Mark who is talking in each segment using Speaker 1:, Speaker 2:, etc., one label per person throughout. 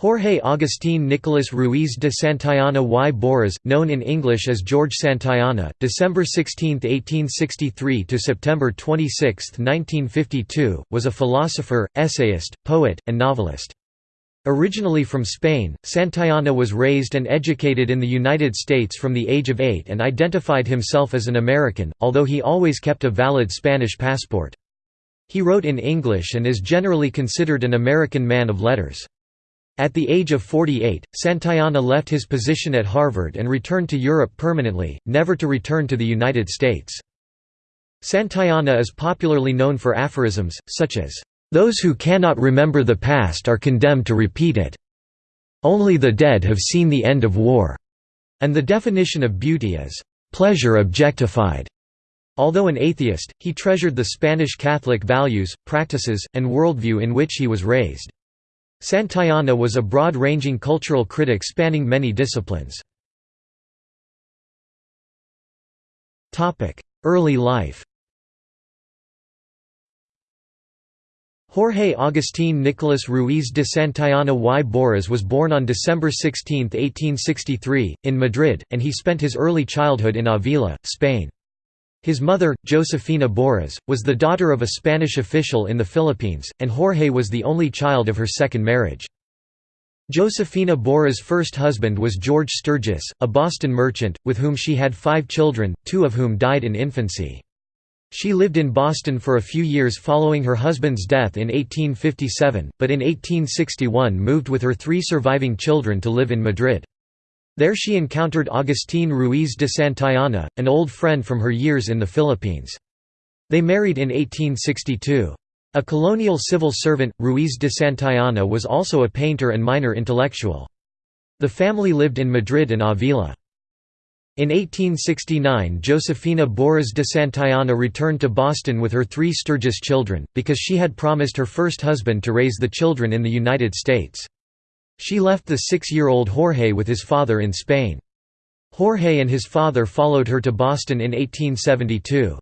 Speaker 1: Jorge Agustín Nicolás Ruiz de Santayana y Borrás, known in English as George Santayana, December 16, 1863 to September 26, 1952, was a philosopher, essayist, poet, and novelist. Originally from Spain, Santayana was raised and educated in the United States from the age of eight and identified himself as an American, although he always kept a valid Spanish passport. He wrote in English and is generally considered an American man of letters. At the age of 48, Santayana left his position at Harvard and returned to Europe permanently, never to return to the United States. Santayana is popularly known for aphorisms, such as, "...those who cannot remember the past are condemned to repeat it. Only the dead have seen the end of war." And the definition of beauty is, "...pleasure objectified." Although an atheist, he treasured the Spanish Catholic values, practices, and worldview in which he was raised. Santayana was a broad-ranging cultural critic spanning many disciplines. Early life Jorge Agustín Nicolás Ruiz de Santayana y Borrás was born on December 16, 1863, in Madrid, and he spent his early childhood in Avila, Spain. His mother, Josefina Borrás, was the daughter of a Spanish official in the Philippines, and Jorge was the only child of her second marriage. Josefina Borrás' first husband was George Sturgis, a Boston merchant, with whom she had five children, two of whom died in infancy. She lived in Boston for a few years following her husband's death in 1857, but in 1861 moved with her three surviving children to live in Madrid. There she encountered Agustín Ruiz de Santayana, an old friend from her years in the Philippines. They married in 1862. A colonial civil servant, Ruiz de Santayana was also a painter and minor intellectual. The family lived in Madrid and Avila. In 1869 Josefina Borrás de Santayana returned to Boston with her three Sturgis children, because she had promised her first husband to raise the children in the United States. She left the six-year-old Jorge with his father in Spain. Jorge and his father followed her to Boston in 1872.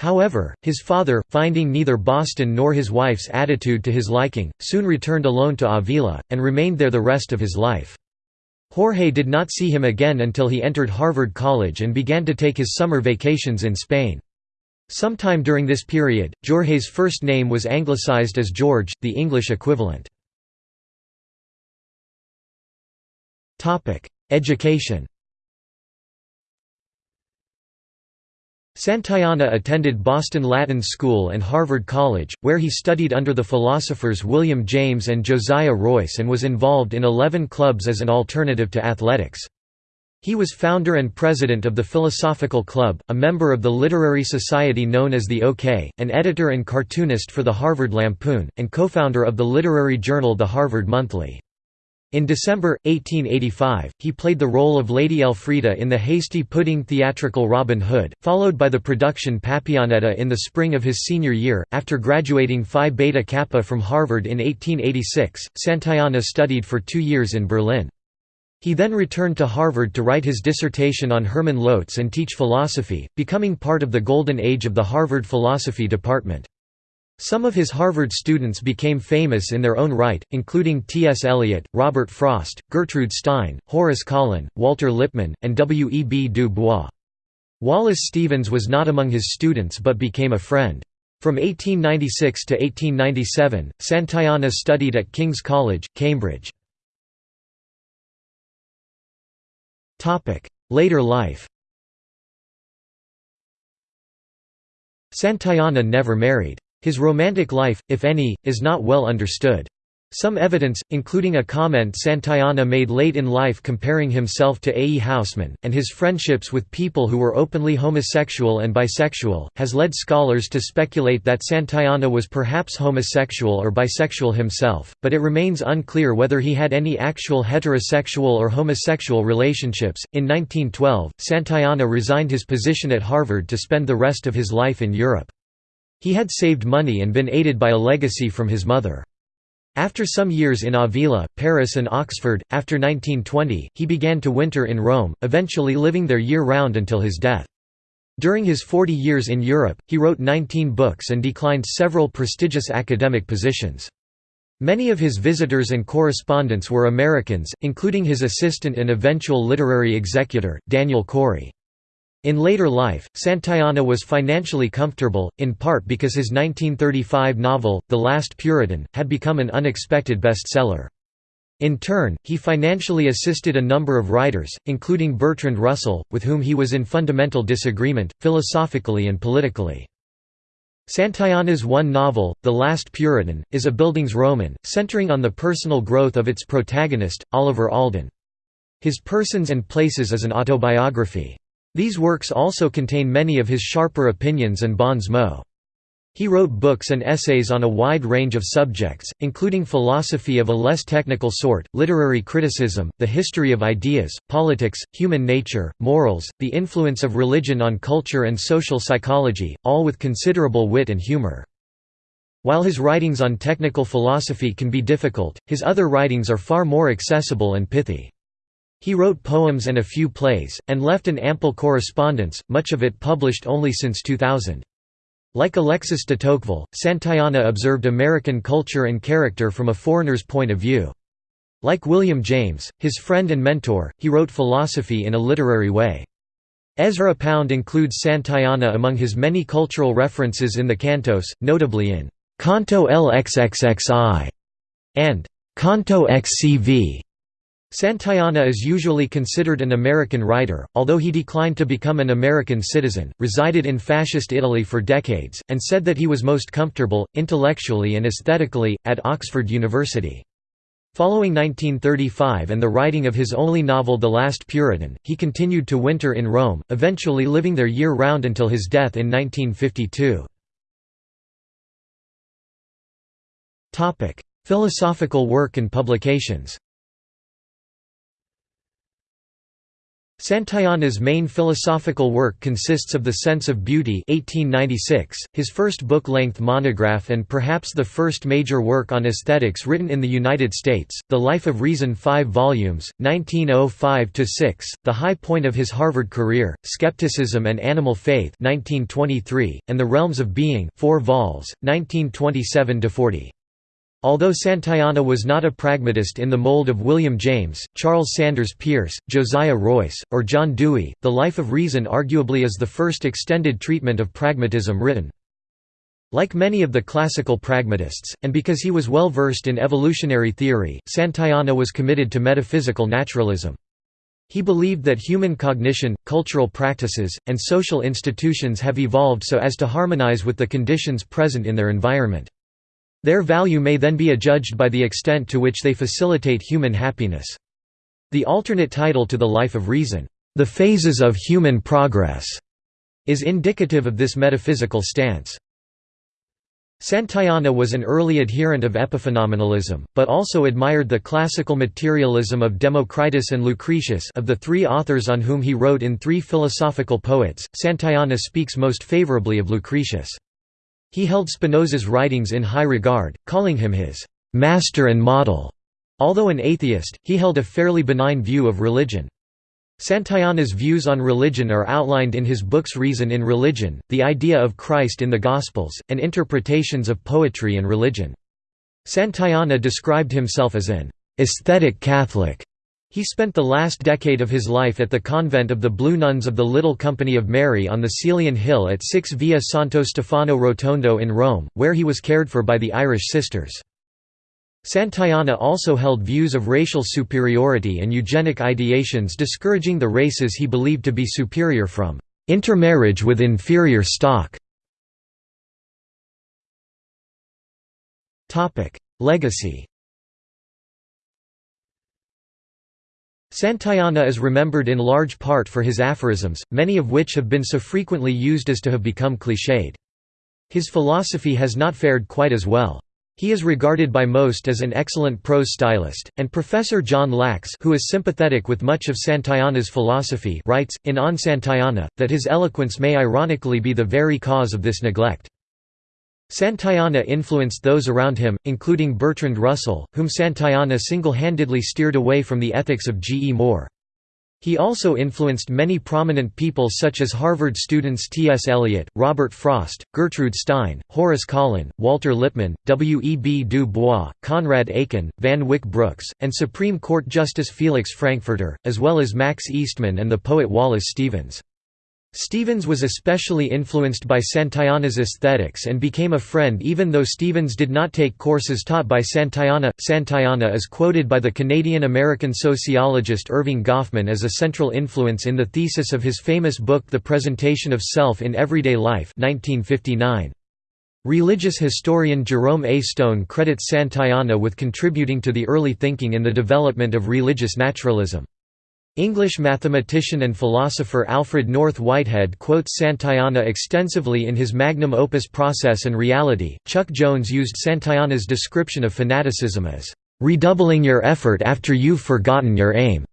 Speaker 1: However, his father, finding neither Boston nor his wife's attitude to his liking, soon returned alone to Avila, and remained there the rest of his life. Jorge did not see him again until he entered Harvard College and began to take his summer vacations in Spain. Sometime during this period, Jorge's first name was anglicized as George, the English equivalent. Education Santayana attended Boston Latin School and Harvard College, where he studied under the philosophers William James and Josiah Royce and was involved in eleven clubs as an alternative to athletics. He was founder and president of the Philosophical Club, a member of the literary society known as the OK, an editor and cartoonist for the Harvard Lampoon, and co-founder of the literary journal The Harvard Monthly. In December, 1885, he played the role of Lady Elfrida in the hasty pudding theatrical Robin Hood, followed by the production Papillonetta in the spring of his senior year. After graduating Phi Beta Kappa from Harvard in 1886, Santayana studied for two years in Berlin. He then returned to Harvard to write his dissertation on Hermann Lotze and teach philosophy, becoming part of the golden age of the Harvard philosophy department. Some of his Harvard students became famous in their own right, including T.S. Eliot, Robert Frost, Gertrude Stein, Horace Kallen, Walter Lippmann, and W. E. B. Du Bois. Wallace Stevens was not among his students but became a friend. From 1896 to 1897, Santayana studied at King's College, Cambridge. Later life Santayana never married. His romantic life, if any, is not well understood. Some evidence, including a comment Santayana made late in life comparing himself to A. E. Housman, and his friendships with people who were openly homosexual and bisexual, has led scholars to speculate that Santayana was perhaps homosexual or bisexual himself, but it remains unclear whether he had any actual heterosexual or homosexual relationships. In 1912, Santayana resigned his position at Harvard to spend the rest of his life in Europe. He had saved money and been aided by a legacy from his mother. After some years in Avila, Paris and Oxford, after 1920, he began to winter in Rome, eventually living there year-round until his death. During his 40 years in Europe, he wrote 19 books and declined several prestigious academic positions. Many of his visitors and correspondents were Americans, including his assistant and eventual literary executor, Daniel Cory. In later life, Santayana was financially comfortable, in part because his 1935 novel, The Last Puritan, had become an unexpected bestseller. In turn, he financially assisted a number of writers, including Bertrand Russell, with whom he was in fundamental disagreement, philosophically and politically. Santayana's one novel, The Last Puritan, is a Bildungsroman, centering on the personal growth of its protagonist, Oliver Alden. His Persons and Places is an autobiography. These works also contain many of his sharper opinions and bons mots. He wrote books and essays on a wide range of subjects, including philosophy of a less technical sort, literary criticism, the history of ideas, politics, human nature, morals, the influence of religion on culture and social psychology, all with considerable wit and humor. While his writings on technical philosophy can be difficult, his other writings are far more accessible and pithy. He wrote poems and a few plays, and left an ample correspondence, much of it published only since 2000. Like Alexis de Tocqueville, Santayana observed American culture and character from a foreigner's point of view. Like William James, his friend and mentor, he wrote philosophy in a literary way. Ezra Pound includes Santayana among his many cultural references in the cantos, notably in «Canto LXXXI» and «Canto XCV». Santayana is usually considered an American writer, although he declined to become an American citizen, resided in fascist Italy for decades, and said that he was most comfortable, intellectually and aesthetically, at Oxford University. Following 1935 and the writing of his only novel The Last Puritan, he continued to winter in Rome, eventually living there year-round until his death in 1952. Philosophical work and publications Santayana's main philosophical work consists of The Sense of Beauty 1896, his first book-length monograph and perhaps the first major work on aesthetics written in the United States, The Life of Reason 5 volumes, 1905–6, the high point of his Harvard career, Skepticism and Animal Faith 1923, and The Realms of Being 4 vols, 1927–40. Although Santayana was not a pragmatist in the mold of William James, Charles Sanders Peirce, Josiah Royce, or John Dewey, The Life of Reason arguably is the first extended treatment of pragmatism written. Like many of the classical pragmatists, and because he was well versed in evolutionary theory, Santayana was committed to metaphysical naturalism. He believed that human cognition, cultural practices, and social institutions have evolved so as to harmonize with the conditions present in their environment. Their value may then be adjudged by the extent to which they facilitate human happiness. The alternate title to The Life of Reason, The Phases of Human Progress, is indicative of this metaphysical stance. Santayana was an early adherent of epiphenomenalism, but also admired the classical materialism of Democritus and Lucretius of the three authors on whom he wrote in Three Philosophical Poets, Santayana speaks most favorably of Lucretius. He held Spinoza's writings in high regard, calling him his «master and model». Although an atheist, he held a fairly benign view of religion. Santayana's views on religion are outlined in his books Reason in Religion, The Idea of Christ in the Gospels, and Interpretations of Poetry and Religion. Santayana described himself as an aesthetic Catholic» He spent the last decade of his life at the convent of the Blue Nuns of the Little Company of Mary on the Caelian Hill at 6 Via Santo Stefano Rotondo in Rome, where he was cared for by the Irish sisters. Santayana also held views of racial superiority and eugenic ideations discouraging the races he believed to be superior from intermarriage with inferior stock. Legacy Santayana is remembered in large part for his aphorisms, many of which have been so frequently used as to have become cliched. His philosophy has not fared quite as well. He is regarded by most as an excellent prose stylist, and Professor John Lachs who is sympathetic with much of Santayana's philosophy writes, in On Santayana, that his eloquence may ironically be the very cause of this neglect. Santayana influenced those around him, including Bertrand Russell, whom Santayana single-handedly steered away from the ethics of G. E. Moore. He also influenced many prominent people such as Harvard students T. S. Eliot, Robert Frost, Gertrude Stein, Horace Kallen, Walter Lippmann, W. E. B. Du Bois, Conrad Aiken, Van Wyck Brooks, and Supreme Court Justice Felix Frankfurter, as well as Max Eastman and the poet Wallace Stevens. Stevens was especially influenced by Santayana's aesthetics and became a friend even though Stevens did not take courses taught by Santayana. Santayana is quoted by the Canadian-American sociologist Erving Goffman as a central influence in the thesis of his famous book The Presentation of Self in Everyday Life 1959. Religious historian Jerome A. Stone credits Santayana with contributing to the early thinking in the development of religious naturalism. English mathematician and philosopher Alfred North Whitehead quotes Santayana extensively in his magnum opus Process and Reality. Chuck Jones used Santayana's description of fanaticism as redoubling your effort after you've forgotten your aim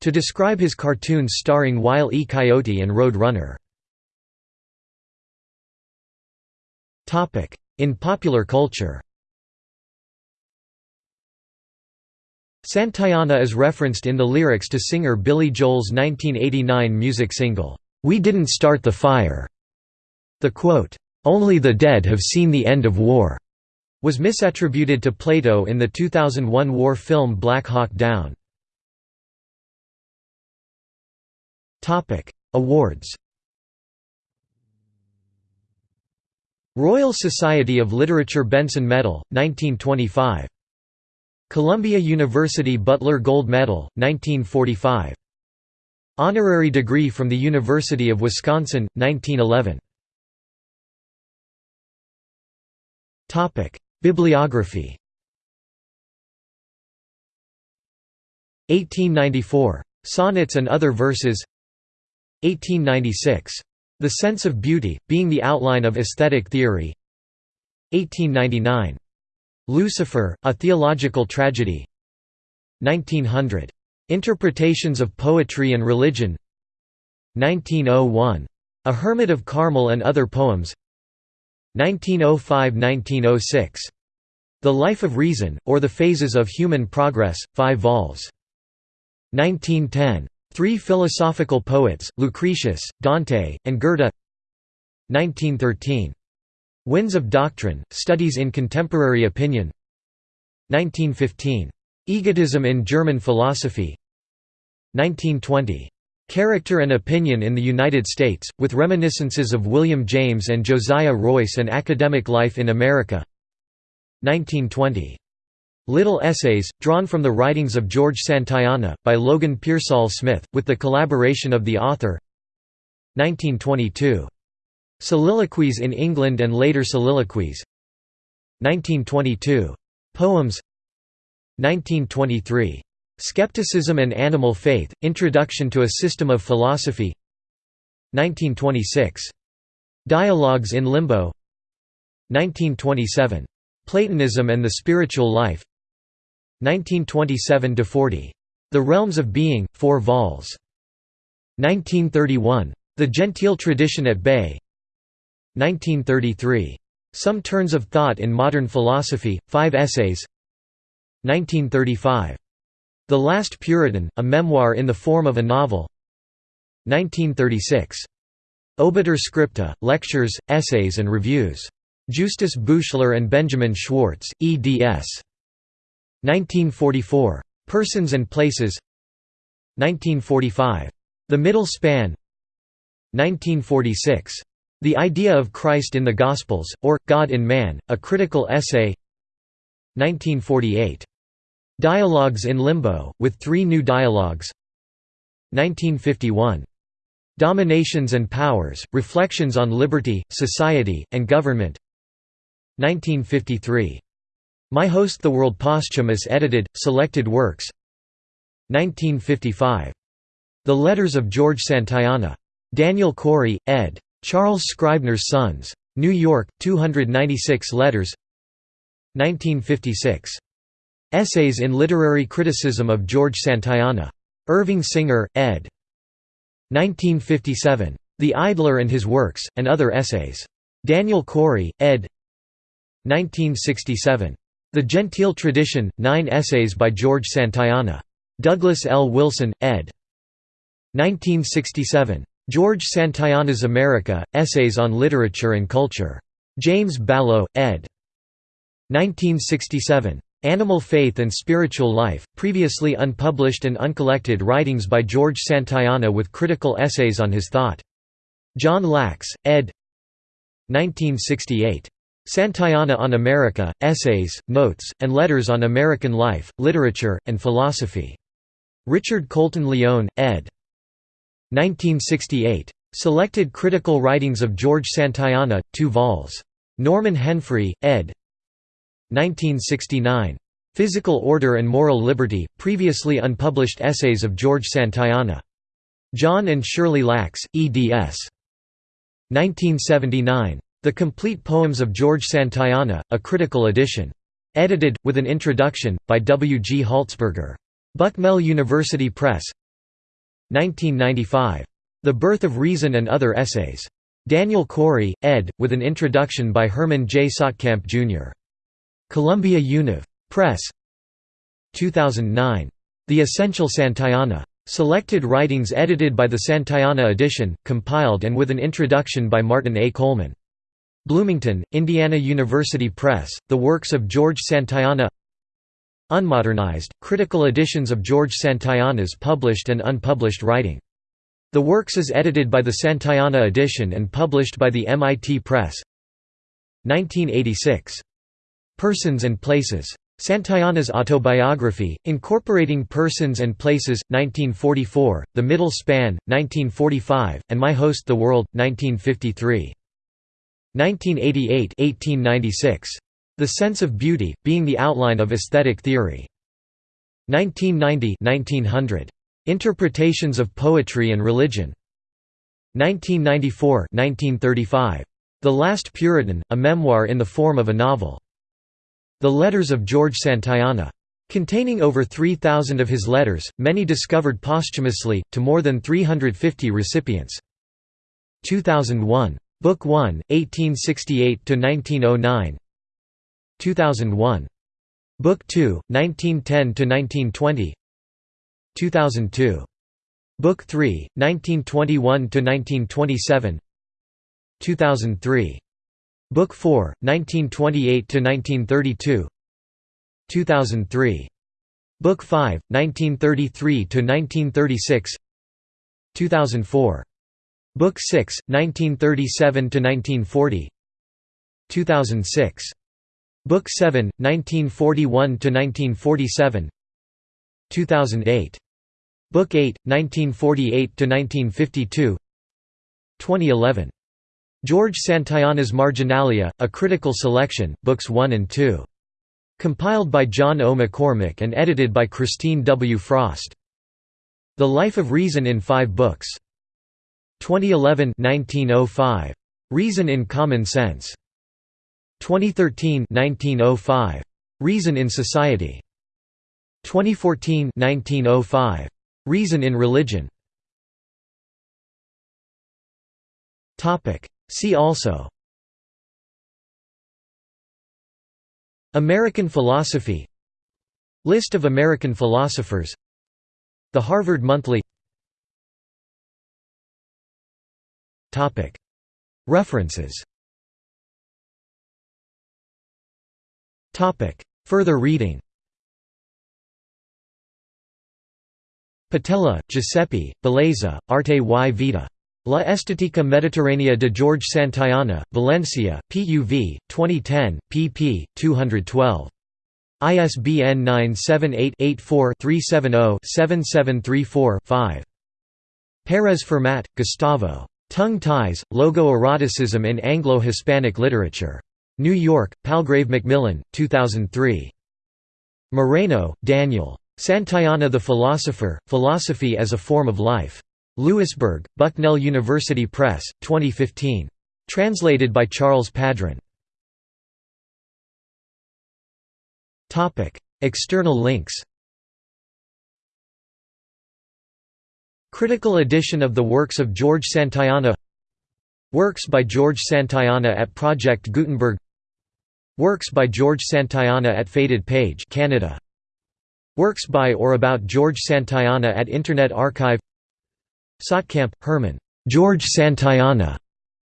Speaker 1: to describe his cartoons starring Wile E. Coyote and Road Runner. In popular culture Santayana is referenced in the lyrics to singer Billy Joel's 1989 music single, "'We Didn't Start the Fire'". The quote, "'Only the dead have seen the end of war' was misattributed to Plato in the 2001 war film Black Hawk Down. Awards Royal Society of Literature Benson Medal, 1925 Columbia University Butler Gold Medal, 1945. Honorary degree from the University of Wisconsin, 1911. Bibliography 1894. Sonnets and Other Verses 1896. The Sense of Beauty, being the outline of aesthetic theory 1899. Lucifer, A Theological Tragedy 1900. Interpretations of Poetry and Religion 1901. A Hermit of Carmel and Other Poems 1905–1906. The Life of Reason, or the Phases of Human Progress, 5 vols. 1910. Three Philosophical Poets, Lucretius, Dante, and Goethe 1913. Winds of Doctrine, Studies in Contemporary Opinion 1915. Egotism in German Philosophy 1920. Character and Opinion in the United States, with reminiscences of William James and Josiah Royce and Academic Life in America 1920. Little Essays, drawn from the writings of George Santayana, by Logan Pearsall Smith, with the collaboration of the author 1922. Soliloquies in England and later soliloquies 1922. Poems 1923. Skepticism and Animal Faith, Introduction to a System of Philosophy 1926. Dialogues in Limbo 1927. Platonism and the Spiritual Life 1927–40. The Realms of Being, 4 vols. 1931. The Genteel Tradition at Bay 1933. Some Turns of Thought in Modern Philosophy, Five Essays 1935. The Last Puritan, a memoir in the form of a novel 1936. Obiter Scripta, Lectures, Essays and Reviews. Justus Buchler and Benjamin Schwartz, eds. 1944. Persons and Places 1945. The Middle Span 1946. The Idea of Christ in the Gospels, or, God in Man, a Critical Essay 1948. Dialogues in Limbo, with three new dialogues 1951. Dominations and Powers, Reflections on Liberty, Society, and Government 1953. My Host the World Posthumous edited, selected works 1955. The Letters of George Santayana. Daniel Cory, ed. Charles Scribner's Sons. New York, 296 letters 1956. Essays in Literary Criticism of George Santayana. Irving Singer, ed. 1957. The Idler and His Works, and Other Essays. Daniel Cory, ed. 1967. The Genteel Tradition, Nine Essays by George Santayana. Douglas L. Wilson, ed. 1967. George Santayana's America, Essays on Literature and Culture. James Ballowe, ed. 1967. Animal Faith and Spiritual Life, previously unpublished and uncollected writings by George Santayana with critical essays on his thought. John Lachs, ed. 1968. Santayana on America, Essays, Notes, and Letters on American Life, Literature, and Philosophy. Richard Colton Lyon, ed. 1968. Selected Critical Writings of George Santayana, 2 vols. Norman Henfrey, ed. 1969. Physical Order and Moral Liberty, previously unpublished essays of George Santayana. John and Shirley Lachs, eds. 1979. The Complete Poems of George Santayana, a critical edition. Edited, with an introduction, by W. G. Holzberger. Bucknell University Press 1995. The Birth of Reason and Other Essays. Daniel Cory, ed., with an introduction by Herman J. Saatkamp, Jr. Columbia Univ. Press 2009. The Essential Santayana. Selected writings edited by the Santayana edition, compiled and with an introduction by Martin A. Coleman. Bloomington, Indiana University Press, The Works of George Santayana Unmodernized, critical editions of George Santayana's published and unpublished writing. The works is edited by the Santayana edition and published by the MIT Press 1986. Persons and Places. Santayana's autobiography, incorporating Persons and Places, 1944, The Middle Span, 1945, and My Host the World, 1953. 1988 1896. The Sense of Beauty, being the outline of aesthetic theory. 1990 1900. Interpretations of Poetry and Religion. 1994 1935. The Last Puritan, a memoir in the form of a novel. The Letters of George Santayana. Containing over 3,000 of his letters, many discovered posthumously, to more than 350 recipients. 2001. Book 1, 1868–1909 2001. Book 2, 1910–1920 2002. Book 3, 1921–1927 2003. Book 4, 1928–1932 2003. Book 5, 1933–1936 2004. Book 6, 1937–1940 2006. Book 7, 1941–1947 2008. Book 8, 1948–1952 2011. George Santayana's Marginalia, A Critical Selection, Books 1 and 2. Compiled by John O. McCormick and edited by Christine W. Frost. The Life of Reason in Five Books. 2011 1905. Reason in Common Sense. 2013 1905. Reason in Society. 2014 1905. Reason in Religion. Topic. See also American philosophy List of American philosophers The Harvard Monthly References Further reading Patella, Giuseppe, Bellezza, Arte y Vita. La Estetica Mediterránea de George Santayana, Valencia, PUV, 2010, pp. 212. ISBN 978-84-370-7734-5. Pérez Firmat, Gustavo. Tongue Ties, Logo-Eroticism in Anglo-Hispanic Literature. New York, Palgrave Macmillan, 2003. Moreno, Daniel. Santayana the Philosopher, Philosophy as a Form of Life. Lewisburg, Bucknell University Press, 2015. Translated by Charles Padron. External links Critical edition of the works of George Santayana Works by George Santayana at Project Gutenberg Works by George Santayana at Faded Page Canada. Works by or about George Santayana at Internet Archive Saatkamp, Herman. George Santayana.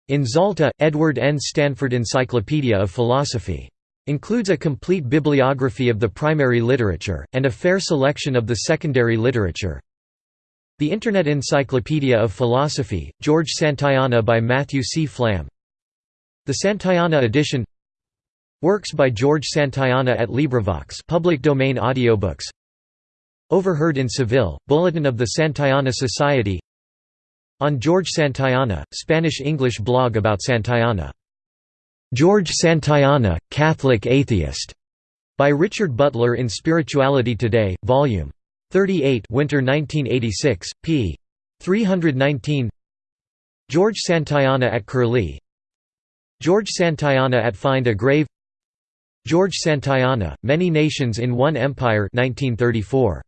Speaker 1: In Zalta, Edward N. Stanford Encyclopedia of Philosophy. Includes a complete bibliography of the primary literature, and a fair selection of the secondary literature. The Internet Encyclopedia of Philosophy, George Santayana by Matthew C. Flamm. The Santayana edition Works by George Santayana at LibriVox public domain audiobooks Overheard in Seville, Bulletin of the Santayana Society On George Santayana, Spanish-English blog about Santayana. George Santayana, Catholic Atheist, by Richard Butler in Spirituality Today, Vol. 38 Winter 1986, p. 319 George Santayana at Curlie George Santayana at Find a Grave George Santayana, Many Nations in One Empire 1934.